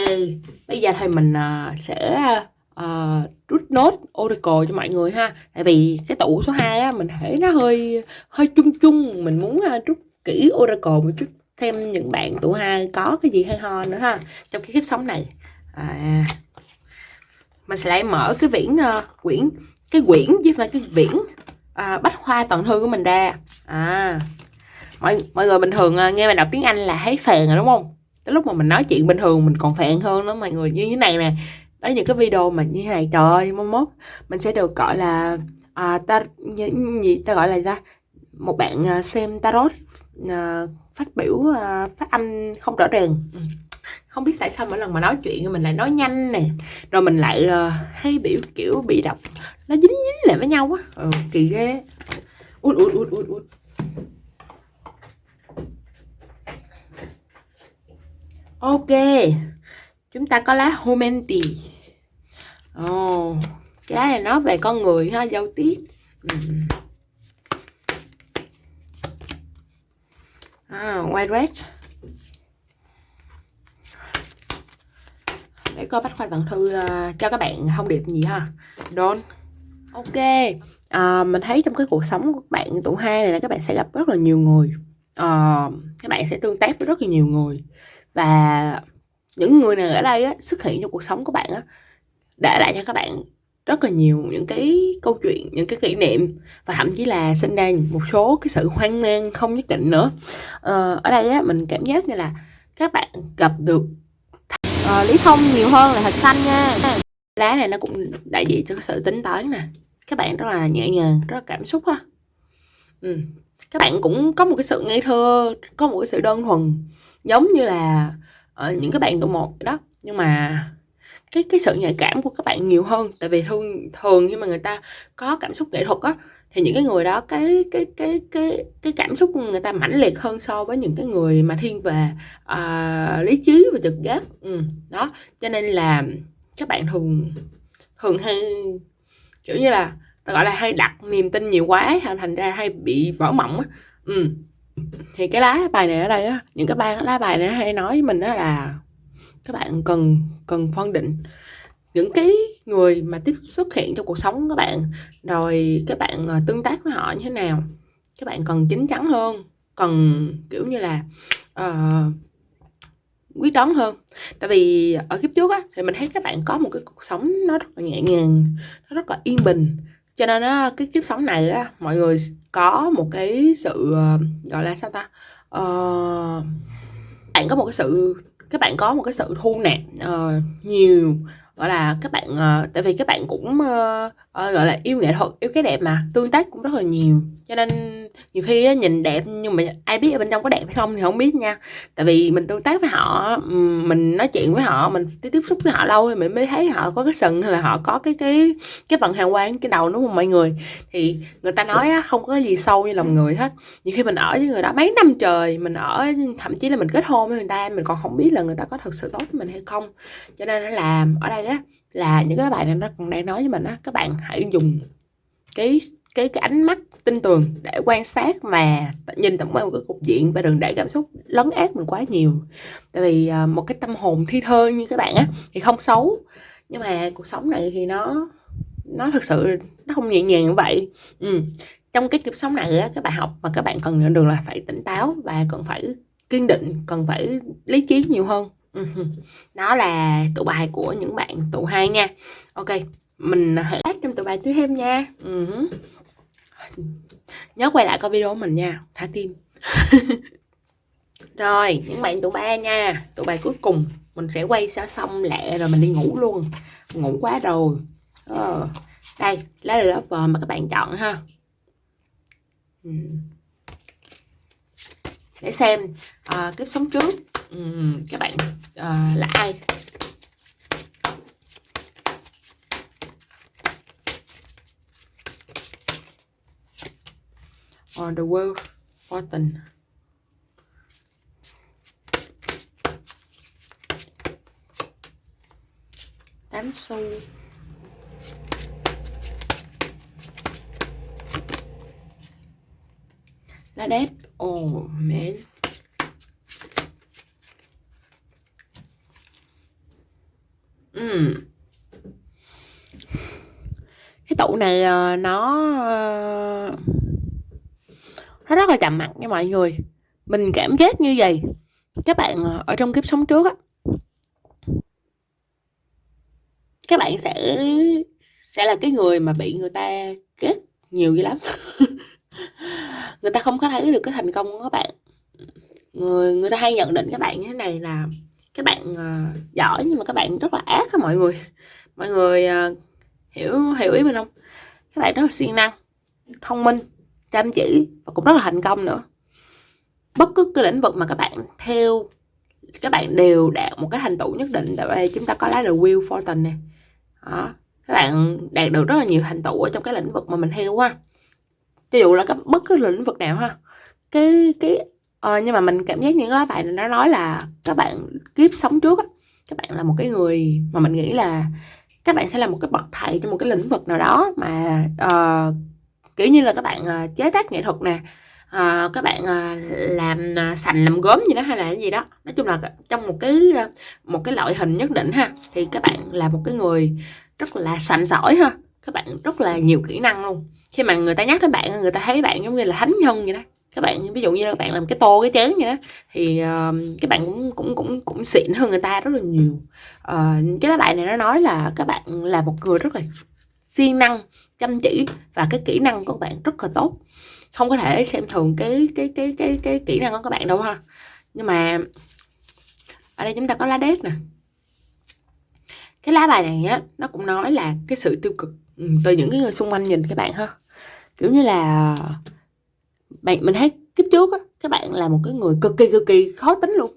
bây giờ thì mình uh, sẽ uh, Ờ, rút nốt Oracle cho mọi người ha. Tại vì cái tủ số 2 á mình thấy nó hơi hơi chung chung. Mình muốn ờ, uh, rút kỹ Oracle một chút thêm những bạn tủ hai có cái gì hay ho nữa ha trong cái kiếp sống này. À, mình sẽ lại mở cái viễn uh, quyển cái quyển chứ phải cái viễn uh, bách khoa toàn thư của mình ra. À mọi mọi người bình thường uh, nghe mình đọc tiếng Anh là thấy phèn rồi đúng không? Tới lúc mà mình nói chuyện bình thường mình còn phèn hơn đó mọi người. Như thế này nè đó những cái video mà như này. Trời ơi mốt mốt mình sẽ được gọi là à, ta gì ta gọi là ta? Một bạn à, xem tarot à, phát biểu à, phát âm không rõ ràng. Ừ. không biết tại sao mỗi lần mà nói chuyện mình lại nói nhanh nè. Rồi mình lại à, hay biểu kiểu bị đọc nó dính dính lại với nhau á. Ừ, kỳ ghê. Út út út út út. Ok chúng ta có lá Homenti. Ồ, oh, cái lá này nói về con người ha, giao tiếp. Ừ. à, White Red. Để coi bách khoa tận thư uh, cho các bạn thông điệp gì ha. Don't Ok. À, Mình thấy trong cái cuộc sống của các bạn tuổi hai này là các bạn sẽ gặp rất là nhiều người. À, Các bạn sẽ tương tác với rất là nhiều người. Và những người này ở đây á, xuất hiện trong cuộc sống của bạn á, để lại cho các bạn rất là nhiều những cái câu chuyện những cái kỷ niệm và thậm chí là sinh ra một số cái sự hoang mang không nhất định nữa. Ờ, ở đây á, mình cảm giác như là các bạn gặp được ờ, lý thông nhiều hơn là thạch xanh nha. Lá này nó cũng đại diện cho cái sự tính toán nè. Các bạn rất là nhẹ nhàng rất là cảm xúc ha. Ừ. các bạn cũng có một cái sự ngây thơ có một cái sự đơn thuần giống như là ở những cái bạn độ một đó. Nhưng mà cái cái sự nhạy cảm của các bạn nhiều hơn tại vì thường thường khi mà người ta có cảm xúc nghệ thuật á thì những cái người đó cái cái cái cái cái cảm xúc của người ta mãnh liệt hơn so với những cái người mà thiên về uh, lý trí và trực giác. Ừ, đó cho nên là các bạn thường thường hay kiểu như là ta gọi là hay đặt niềm tin nhiều quá thành ra hay bị vỡ mộng á. Ừ thì cái lá bài này ở đây á những cái bài lá bài này hay nói với mình đó là các bạn cần cần phân định những cái người mà tiếp xuất hiện trong cuộc sống các bạn rồi các bạn ờ, tương tác với họ như thế nào. Các bạn cần chín chắn hơn cần kiểu như là uh, quyết đoán hơn. Tại vì ở kiếp trước á thì mình thấy các bạn có một cái cuộc sống nó rất là nhẹ nhàng nó rất là yên bình cho nên á cái kiếp sống này á mọi người có một cái sự ờ, gọi là sao ta? Uh, bạn có một cái sự các bạn có một cái sự thu nạp uh, nhiều gọi là các bạn uh, tại vì các bạn cũng uh, uh, gọi là yêu nghệ thuật yêu cái đẹp mà tương tác cũng rất là nhiều. Cho nên nhiều khi á, nhìn đẹp nhưng mà ai biết ở bên trong có đẹp hay không thì không biết nha. Tại vì mình tương tác với họ mình nói chuyện với họ mình tiếp xúc với họ lâu thì mình mới thấy họ có cái sừng hay là họ có cái cái cái vận hàng quang cái đầu đúng không mọi người? Thì người ta nói á, không có gì sâu như lòng người hết. Nhiều khi mình ở với người đó mấy năm trời mình ở thậm chí là mình kết hôn với người ta mình còn không biết là người ta có thật sự tốt với mình hay không. Cho nên nó làm ở đây á là những cái bài này nó còn đang nói với mình á các bạn hãy dùng cái cái cái ánh mắt tin tưởng để quan sát và nhìn tổng quan một cái cục diện và đừng để cảm xúc lấn át mình quá nhiều tại vì à, một cái tâm hồn thi thơ như các bạn á thì không xấu, nhưng mà cuộc sống này thì nó nó thực sự nó không nhẹ nhàng như vậy ừ. trong cái kiếp sống này á, các bạn học mà các bạn cần nhận được là phải tỉnh táo và cần phải kiên định, cần phải lý trí nhiều hơn ừ. đó là tụ bài của những bạn tụ hai nha ok, mình hãy lát trong tụ bài tiếp thêm nha uh nhớ quay lại coi video của mình nha thả tim. [LAUGHS] Rồi những bạn tụ ba nha. Tụ bài cuối cùng mình sẽ quay sao xong lẹ rồi mình đi ngủ luôn. Ngủ quá rồi. Ờ. đây lá là lớp mà các bạn chọn ha. Ừ. để xem à, kiếp sống trước ừ, các bạn à, là ai? Or the world fortune tám xu. Lá đét oh man. Mm. cái tủ này uh, nó uh, nó rất là trầm mặc nha mọi người. Mình cảm giác như vậy. Các bạn ờ, ở trong kiếp sống trước á các bạn sẽ sẽ là cái người mà bị người ta ghét nhiều dữ lắm. [LAUGHS] Người ta không có thấy được cái thành công của các bạn. Người người ta hay nhận định các bạn như thế này là các bạn uh, giỏi nhưng mà các bạn rất là ác á mọi người. Mọi người uh, hiểu hiểu ý mình không? Các bạn rất là siêng năng thông minh chăm chỉ và cũng rất là thành công nữa. Bất cứ cái lĩnh vực mà các bạn theo các bạn đều đạt một cái thành tựu nhất định tại đây chúng ta có lá the wheel fortune này đó. các bạn đạt được rất là nhiều thành tựu ở trong cái lĩnh vực mà mình theo ha. Ví dụ là các bất cứ lĩnh vực nào ha. Cái cái uh, nhưng mà mình cảm giác những cái bạn nó nói là các bạn kiếp sống trước á các bạn là một cái người mà mình nghĩ là các bạn sẽ là một cái bậc thầy trong một cái lĩnh vực nào đó mà uh, kiểu như là các bạn ờ, chế tác nghệ thuật nè à, các bạn à, làm à, sành làm gốm gì đó hay là cái gì đó. Nói chung là trong một cái một cái loại hình nhất định ha thì các bạn là một cái người rất là sành sỏi ha các bạn rất là nhiều kỹ năng luôn. Khi mà người ta nhắc đến bạn người ta thấy bạn giống như là thánh nhân vậy đó. Các bạn ví dụ như các bạn làm cái tô cái chén vậy đó thì uh, các bạn cũng cũng cũng cũng xịn hơn người ta rất là nhiều. Uh, cái lá bài này nó nói là các bạn là một người rất là siêng năng chăm chỉ và cái kỹ năng của các bạn rất là tốt. Không có thể xem thường cái cái cái cái cái kỹ năng của các bạn đâu ha. Nhưng mà ở đây chúng ta có lá đét nè. Cái lá bài này á, nó cũng nói là cái sự tiêu cực ừ, từ những cái người xung quanh nhìn các bạn ha. Kiểu như là bạn, mình thấy kiếp trước á, các bạn là một cái người cực kỳ cực kỳ khó tính luôn.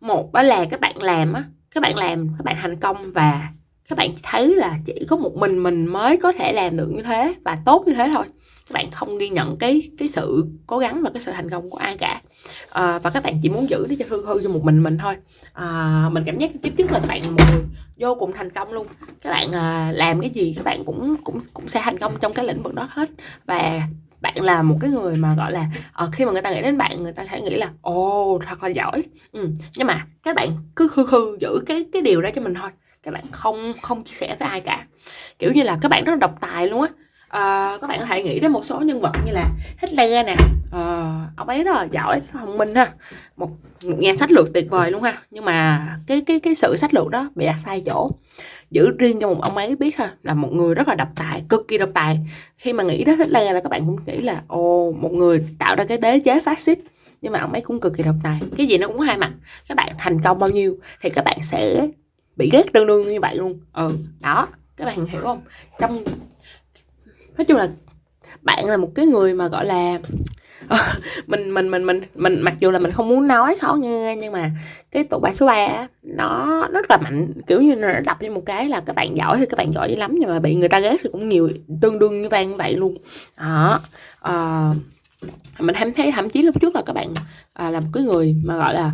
Một đó là các bạn làm á, các bạn làm, các bạn thành công và các bạn thấy là chỉ có một mình mình mới có thể làm được như thế và tốt như thế thôi. Các bạn không ghi nhận cái cái sự cố gắng và cái sự thành công của ai cả. À, và các bạn chỉ muốn giữ nó cho hư hư cho một mình mình thôi. À, mình cảm giác tiếp trước là các bạn một người vô cùng thành công luôn. Các bạn à, làm cái gì các bạn cũng cũng cũng sẽ thành công trong cái lĩnh vực đó hết. Và bạn là một cái người mà gọi là uh, khi mà người ta nghĩ đến bạn người ta sẽ nghĩ là ồ oh, thật là giỏi. Ừ. nhưng mà các bạn cứ hư hư giữ cái cái điều đó cho mình thôi các bạn không không chia sẻ với ai cả. Kiểu như là các bạn rất là độc tài luôn á. À, các bạn có thể nghĩ đến một số nhân vật như là Hitler nè à, ông ấy rất là giỏi rất thông minh ha. Một một nhà sách lược tuyệt vời luôn ha. Nhưng mà cái cái cái sự sách lược đó bị đặt sai chỗ. Giữ riêng cho một ông ấy biết ha là một người rất là độc tài cực kỳ độc tài. Khi mà nghĩ đến Hitler là các bạn cũng nghĩ là ồ một người tạo ra cái đế chế phát xít nhưng mà ông ấy cũng cực kỳ độc tài. Cái gì nó cũng có hai mặt. Các bạn thành công bao nhiêu thì các bạn sẽ bị ghét tương đương như vậy luôn. Ừ đó các bạn hiểu không? Trong nói chung là bạn là một cái người mà gọi là [LAUGHS] mình mình mình mình mình mặc dù là mình không muốn nói khó nghe nhưng mà cái tụ bài số 3 nó rất là mạnh. Kiểu như nó đập lên một cái là các bạn giỏi thì các bạn giỏi dữ lắm nhưng mà bị người ta ghét thì cũng nhiều tương đương như vang như vậy luôn. Đó à, mình thấy thấy thậm chí lúc trước là các bạn à, là một cái người mà gọi là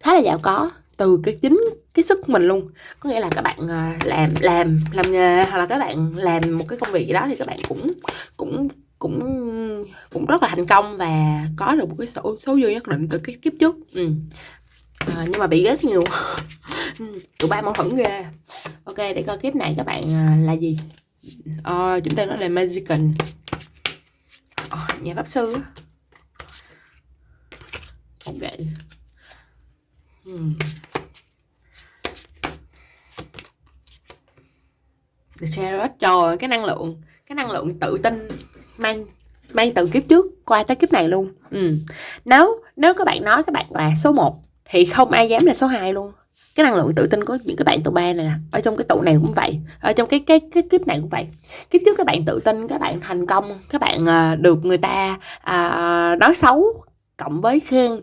khá là giàu có từ cái chính cái sức mình luôn. Có nghĩa là các bạn ờ, làm làm làm nghề hoặc là các bạn làm một cái công việc gì đó thì các bạn cũng cũng cũng cũng rất là thành công và có được một cái số số dư nhất định từ cái kiếp trước. Ừ. à, nhưng mà bị ghét nhiều. [LAUGHS] Ừ, tụi ba mâu thuẫn ghê. Ok để coi kiếp này các bạn ờ, là gì? À, chúng ta nói là magician à, nhà pháp sư. Ok. Ừ. hmm. The Chariot trời cái năng lượng cái năng lượng tự tin mang mang từ kiếp trước qua tới kiếp này luôn ừ. nếu nếu các bạn nói các bạn là số 1 thì không ai dám là số 2 luôn cái năng lượng tự tin của những cái bạn tụ ba này ở trong cái tụ này cũng vậy ở trong cái cái cái kiếp này cũng vậy kiếp trước các bạn tự tin các bạn thành công các bạn uh, được người ta uh, nói xấu cộng với khen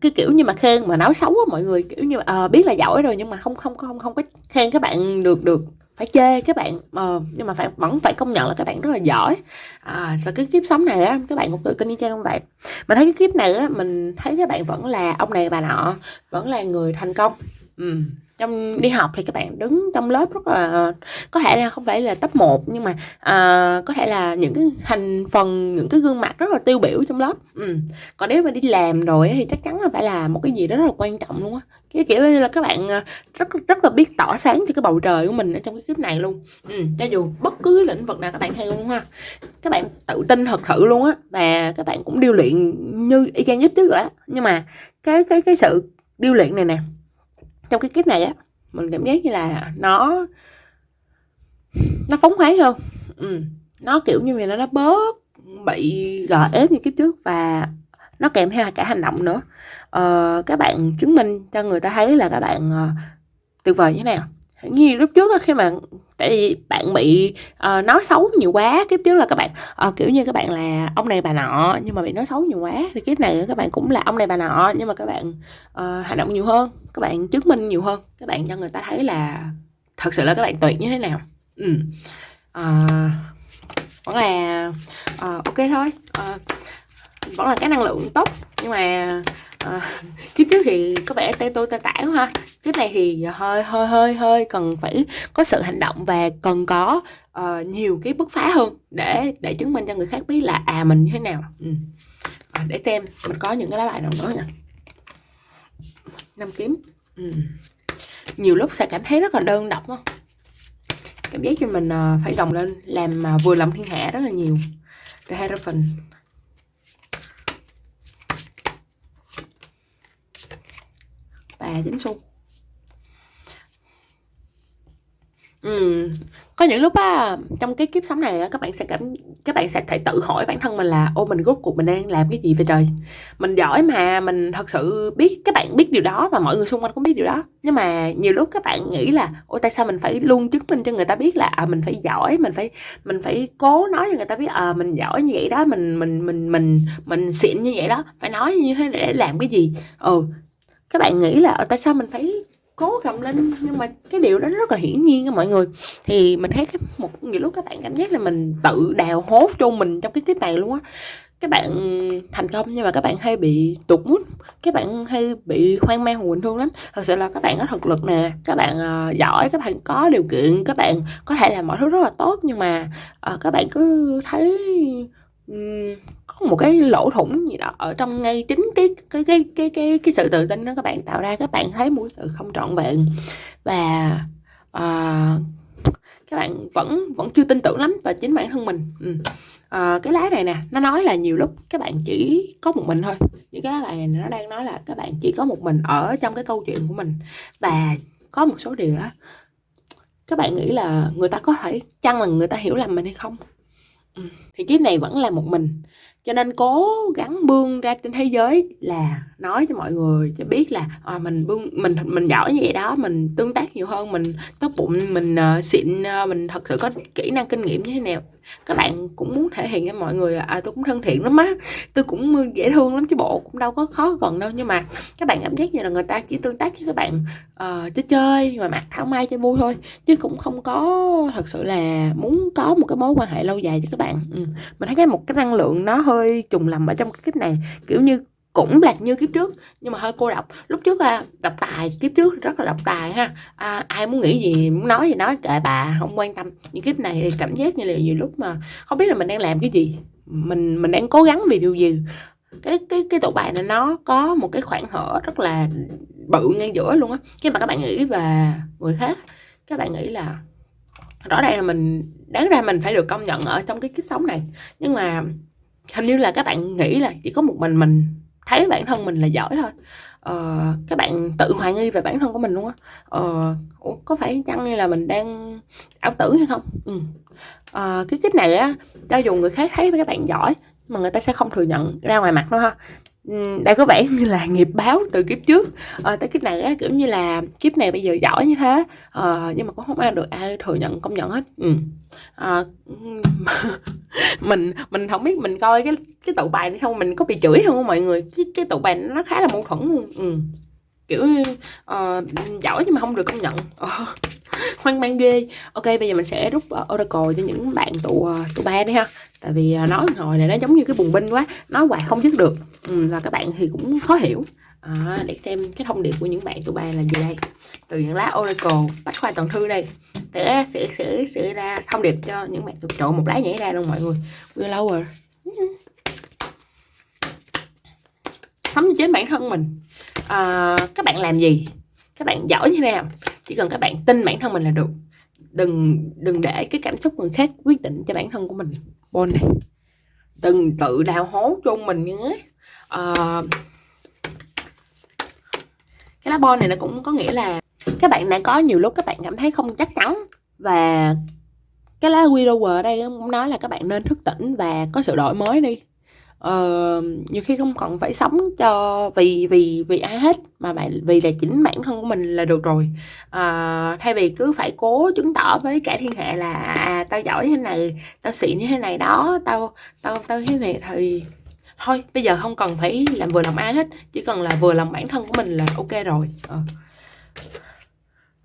cái kiểu như mà khen mà nói xấu á mọi người kiểu như à, biết là giỏi rồi nhưng mà không không không không có khen các bạn được được phải chê các bạn à, nhưng mà phải vẫn phải công nhận là các bạn rất là giỏi. À, và cái kiếp sống này á các bạn cũng tự tin như chơi không bạn? Mình thấy cái kiếp này á mình thấy các bạn vẫn là ông này bà nọ vẫn là người thành công. Ừ trong đi học thì các bạn đứng trong lớp rất là có thể là không phải là top 1 nhưng mà à, có thể là những cái thành phần những cái gương mặt rất là tiêu biểu trong lớp ừ. còn nếu mà đi làm rồi thì chắc chắn là phải là một cái gì đó rất là quan trọng luôn á cái kiểu như là các bạn à, rất rất là biết tỏ sáng cho cái bầu trời của mình ở trong cái clip này luôn ừ. cho dù bất cứ lĩnh vực nào các bạn hay luôn ha các bạn tự tin thật sự luôn á và các bạn cũng điêu luyện như y chang nhất trước rồi đó nhưng mà cái cái cái sự điêu luyện này nè trong cái kiếp này á mình cảm giác như là nó nó phóng khoáng hơn. Ừ. nó kiểu như vậy nó bớt bị gò ép như kiếp trước và nó kèm theo cả hành động nữa. Ờ, các bạn chứng minh cho người ta thấy là các bạn uh, tuyệt vời như thế nào. Như lúc trước khi mà tại vì bạn bị uh, nói xấu nhiều quá kiếp trước là các bạn uh, kiểu như các bạn là ông này bà nọ nhưng mà bị nói xấu nhiều quá thì kiếp này các bạn cũng là ông này bà nọ nhưng mà các bạn uh, hành động nhiều hơn các bạn chứng minh nhiều hơn. Các bạn cho người ta thấy là thật sự là các bạn tuyệt như thế nào. Ừ. à, vẫn là à, ok thôi. À, vẫn là cái năng lượng tốt. Nhưng mà à, kiếp trước thì có vẻ tay tôi tay tả ha. Kiếp này thì hơi hơi hơi hơi cần phải có sự hành động và cần có uh, nhiều cái bứt phá hơn để để chứng minh cho người khác biết là à mình như thế nào. Ừ. à, để xem mình có những cái lá bài nào nữa nè năm kiếm. Ừ. nhiều lúc sẽ cảm thấy rất là đơn độc không cảm giác cho mình uh, phải gồng lên làm uh, vừa lòng thiên hạ rất là nhiều. The Hierophant và chính xu. Ừ có những lúc á trong cái kiếp sống này các bạn sẽ cảm các bạn sẽ thể tự hỏi bản thân mình là ô mình rốt cuộc mình đang làm cái gì vậy trời? Mình giỏi mà mình thật sự biết các bạn biết điều đó và mọi người xung quanh cũng biết điều đó. Nhưng mà nhiều lúc các bạn nghĩ là ô tại sao mình phải luôn chứng minh cho người ta biết là à, mình phải giỏi mình phải mình phải cố nói cho người ta biết à mình giỏi như vậy đó mình mình mình mình mình xịn như vậy đó. Phải nói như thế để làm cái gì? Ừ các bạn nghĩ là ờ, tại sao mình phải cố cầm lên nhưng mà cái điều đó rất là hiển nhiên các mọi người. Thì mình thấy cái một nhiều lúc các bạn cảm giác là mình tự đào hố cho mình trong cái kiếp này luôn á. Các bạn thành công nhưng mà các bạn hay bị tụt mút các bạn hay bị hoang mang buồn thương lắm. Thật sự là các bạn có thực lực nè các bạn uh, giỏi các bạn có điều kiện các bạn có thể làm mọi thứ rất là tốt nhưng mà uh, các bạn cứ thấy có một cái lỗ thủng gì đó ở trong ngay chính cái cái cái cái cái cái sự tự tin đó các bạn tạo ra các bạn thấy một sự không trọn vẹn và uh, các bạn vẫn vẫn chưa tin tưởng lắm vào chính bản thân mình ừ. à, cái lá này nè nó nói là nhiều lúc các bạn chỉ có một mình thôi những cái lá này nó đang nói là các bạn chỉ có một mình ở trong cái câu chuyện của mình và có một số điều đó các bạn nghĩ là người ta có thể chăng là người ta hiểu lầm mình hay không thì kiếp này vẫn là một mình. Cho nên cố gắng bươn ra trên thế giới là nói cho mọi người cho biết là à, mình bưng mình mình giỏi như vậy đó mình tương tác nhiều hơn mình tốt bụng mình uh, xịn uh, mình thật sự có kỹ năng kinh nghiệm như thế nào các bạn cũng muốn thể hiện cho mọi người là à tôi cũng thân thiện lắm á tôi cũng dễ thương lắm chứ bộ cũng đâu có khó gần đâu nhưng mà các bạn cảm giác như là người ta chỉ tương tác với các bạn uh, chơi chơi mà mặt thảo mai chơi vui thôi chứ cũng không có thật sự là muốn có một cái mối quan hệ lâu dài với các bạn ừ. mình thấy cái một cái năng lượng nó hơi trùng lầm ở trong cái clip này kiểu như cũng là như kiếp trước nhưng mà hơi cô độc. Lúc trước à, đọc tài kiếp trước rất là đọc tài ha. À, ai muốn nghĩ gì muốn nói gì nói kệ bà không quan tâm. Những kiếp này thì cảm giác như là nhiều lúc mà không biết là mình đang làm cái gì. Mình mình đang cố gắng vì điều gì. Cái cái cái tổ bài này nó có một cái khoảng hở rất là bự ngay giữa luôn á. Khi mà các bạn nghĩ về người khác các bạn nghĩ là rõ ràng là mình đáng ra mình phải được công nhận ở trong cái kiếp sống này. Nhưng mà hình như là các bạn nghĩ là chỉ có một mình mình thấy bản thân mình là giỏi thôi. Ờ, các bạn tự hoài nghi về bản thân của mình luôn á. Ờ, có phải chăng như là mình đang ảo tưởng hay không? Ừ. ờ, cái kiếp này á cho dù người khác thấy các bạn giỏi mà người ta sẽ không thừa nhận ra ngoài mặt đâu ha. Ừ, đây có vẻ như là nghiệp báo từ kiếp trước. À, tới kiếp này á kiểu như là kiếp này bây giờ giỏi như thế. À, nhưng mà cũng không ai được ai thừa nhận công nhận hết. Ừ. à, [LAUGHS] mình mình không biết mình coi cái cái tụ bài này xong mình có bị chửi không mọi người? Cái cái tụ bài nó khá là mâu thuẫn luôn. Ừ. kiểu uh, giỏi nhưng mà không được công nhận. Uh, hoang mang ghê. Ok bây giờ mình sẽ rút uh, oracle cho những bạn tụ uh, tụ ba đi ha tại vì à, nói hồi này nó giống như cái bùng binh quá nói hoài không dứt được. Ừ, và các bạn thì cũng khó hiểu. À, để xem cái thông điệp của những bạn tụi bay là gì đây. Từ những lá oracle bách khoa toàn thư đây. Sẽ sẽ sẽ sẽ ra thông điệp cho những bạn tụi trộn một lá nhảy ra luôn mọi người. Willower sống như chính bản thân mình. À, các bạn làm gì? Các bạn giỏi như thế nào? Chỉ cần các bạn tin bản thân mình là được. Đừng đừng để cái cảm xúc người khác quyết định cho bản thân của mình carbon này từng tự đào hố cho mình nhé à, ờ, cái lá bon này nó cũng có nghĩa là các bạn đã có nhiều lúc các bạn cảm thấy không chắc chắn và cái lá widower ở đây cũng nói là các bạn nên thức tỉnh và có sự đổi mới đi uh, nhiều khi không còn phải sống cho vì vì vì ai hết mà bạn vì là chính bản thân của mình là được rồi. Uh, thay vì cứ phải cố chứng tỏ với cả thiên hạ là à, tao giỏi như thế này tao xịn như thế này đó tao tao tao thế này thì thôi bây giờ không cần phải làm vừa lòng ai hết chỉ cần là vừa lòng bản thân của mình là ok rồi. Uh.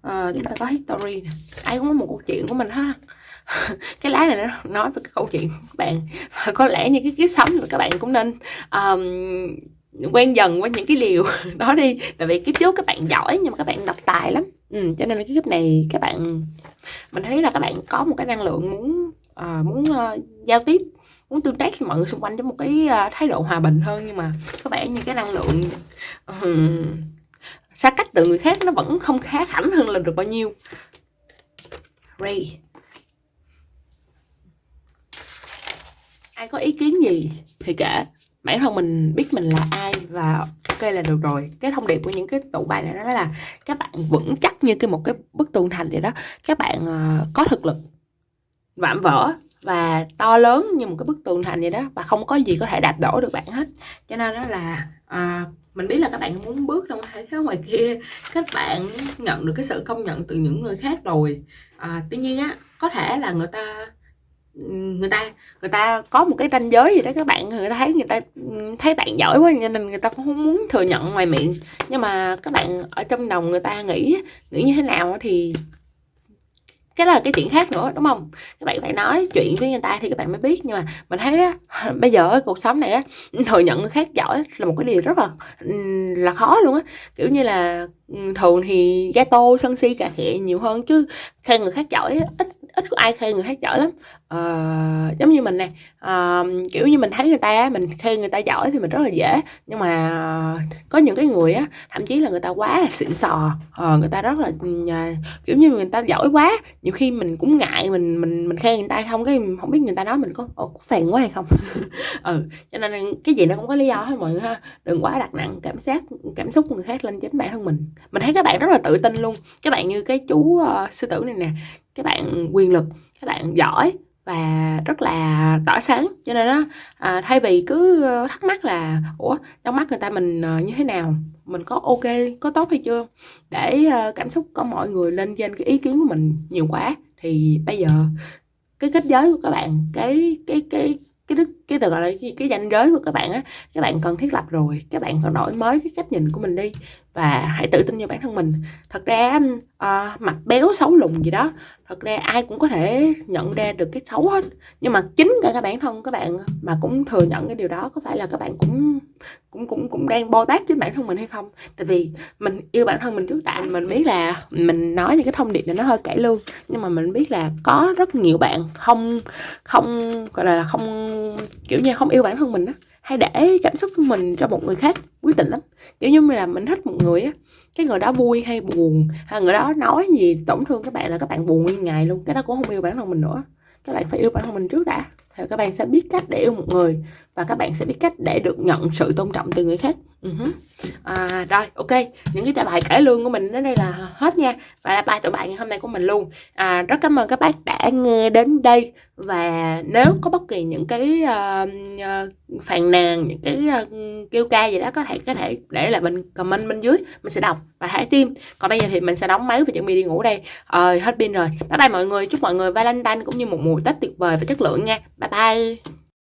Uh, chúng ta có history nè. Ai cũng có một câu chuyện của mình ha [LAUGHS] cái lá này nó nói về cái câu chuyện của các bạn. Và có lẽ như cái kiếp sống mà các bạn cũng nên um, quen dần với những cái liều [LAUGHS] đó đi. Tại vì kiếp trước các bạn giỏi nhưng mà các bạn độc tài lắm. Ừ, cho nên là cái kiếp này các bạn mình thấy là các bạn có một cái năng lượng muốn uh, muốn uh, giao tiếp muốn tương tác với mọi người xung quanh với một cái uh, thái độ hòa bình hơn. Nhưng mà có vẻ như cái năng lượng uh, xa cách từ người khác nó vẫn không khá khảnh hơn là được bao nhiêu. Ray. Ai có ý kiến gì thì kể. Bản thân mình biết mình là ai và ok là được rồi. Cái thông điệp của những cái tụ bài này đó là các bạn vững chắc như cái một cái bức tường thành vậy đó. Các bạn uh, có thực lực vạm vỡ và to lớn như một cái bức tường thành vậy đó và không có gì có thể đạp đổ được bạn hết. Cho nên đó là uh, mình biết là các bạn muốn bước ra ngoài [LAUGHS] thế ngoài kia các bạn nhận được cái sự công nhận từ những người khác rồi. À, tuy nhiên á có thể là người ta người ta người ta có một cái ranh giới gì đó các bạn. Người ta thấy người ta thấy bạn giỏi quá cho nên người ta cũng không muốn thừa nhận ngoài miệng. Nhưng mà các bạn ở trong lòng người ta nghĩ nghĩ như thế nào thì cái đó là cái chuyện khác nữa đúng không? Các bạn phải nói chuyện với người ta thì các bạn mới biết. Nhưng mà mình thấy á, [LAUGHS] bây giờ ở cuộc sống này á thừa nhận người khác giỏi là một cái điều rất là là khó luôn á. Kiểu như là thường thì gato sân si cà khịa nhiều hơn chứ khen người khác giỏi ít ít có ai khen người khác giỏi lắm. À, giống như mình nè à, kiểu như mình thấy người ta mình khen người ta giỏi thì mình rất là dễ. Nhưng mà ờ, có những cái người á thậm chí là người ta quá là xịn sò à, người ta rất là ừ, kiểu như người ta giỏi quá nhiều khi mình cũng ngại mình mình mình khen người ta không cái không biết người ta nói mình có có phèn quá hay không. [LAUGHS] Ừ cho nên cái gì nó cũng có lý do hết mọi người ha. Đừng quá đặt nặng cảm giác cảm xúc của người khác lên chính bản thân mình. Mình thấy các bạn rất là tự tin luôn. Các bạn như cái chú uh, sư tử này nè các bạn quyền lực các bạn giỏi và rất là tỏa sáng. Cho nên đó à, thay vì cứ ờ, thắc mắc là ủa trong mắt người ta mình ờ, như thế nào? Mình có ok có tốt hay chưa? Để ờ, cảm xúc của mọi người lên trên cái ý kiến của mình nhiều quá thì bây giờ cái kết giới của các bạn cái cái cái cái đức cái từ gọi là cái, cái danh giới của các bạn á các bạn cần thiết lập rồi các bạn cần đổi mới cái cách nhìn của mình đi và hãy tự tin vào bản thân mình. Thật ra uh, mặt béo xấu lùn gì đó thật ra ai cũng có thể nhận ra được cái xấu hết. Nhưng mà chính cả các bản thân các bạn mà cũng thừa nhận cái điều đó có phải là các bạn cũng cũng cũng cũng đang bôi bác với bản thân mình hay không? Tại vì mình yêu bản thân mình trước đã mình biết là mình nói những cái thông điệp này nó hơi cải lương nhưng mà mình biết là có rất nhiều bạn không không gọi là không kiểu như không yêu bản thân mình á, hay để cảm xúc của mình cho một người khác quyết định lắm. Kiểu như là mình thích một người á, cái người đó vui hay buồn, hay người đó nói gì, tổn thương các bạn là các bạn buồn nguyên ngày luôn, cái đó cũng không yêu bản thân mình nữa. Các bạn phải yêu bản thân mình trước đã. Thì các bạn sẽ biết cách để yêu một người và các bạn sẽ biết cách để được nhận sự tôn trọng từ người khác. Uh-huh. à, rồi ok. Những cái bài cải lương của mình đến đây là hết nha. Và là bài tụi bạn ngày hôm nay của mình luôn. À, rất cảm ơn các bác đã nghe đến đây. Và nếu có bất kỳ những cái uh, uh, phàn nàn những cái uh, kêu ca gì đó có thể có thể để lại bên comment bên dưới mình sẽ đọc và thả tim. Còn bây giờ thì mình sẽ đóng máy và chuẩn bị đi ngủ đây. Ờ hết pin rồi. Bye bye mọi người. Chúc mọi người valentine cũng như một mùa tết tuyệt vời và chất lượng nha. Bye bye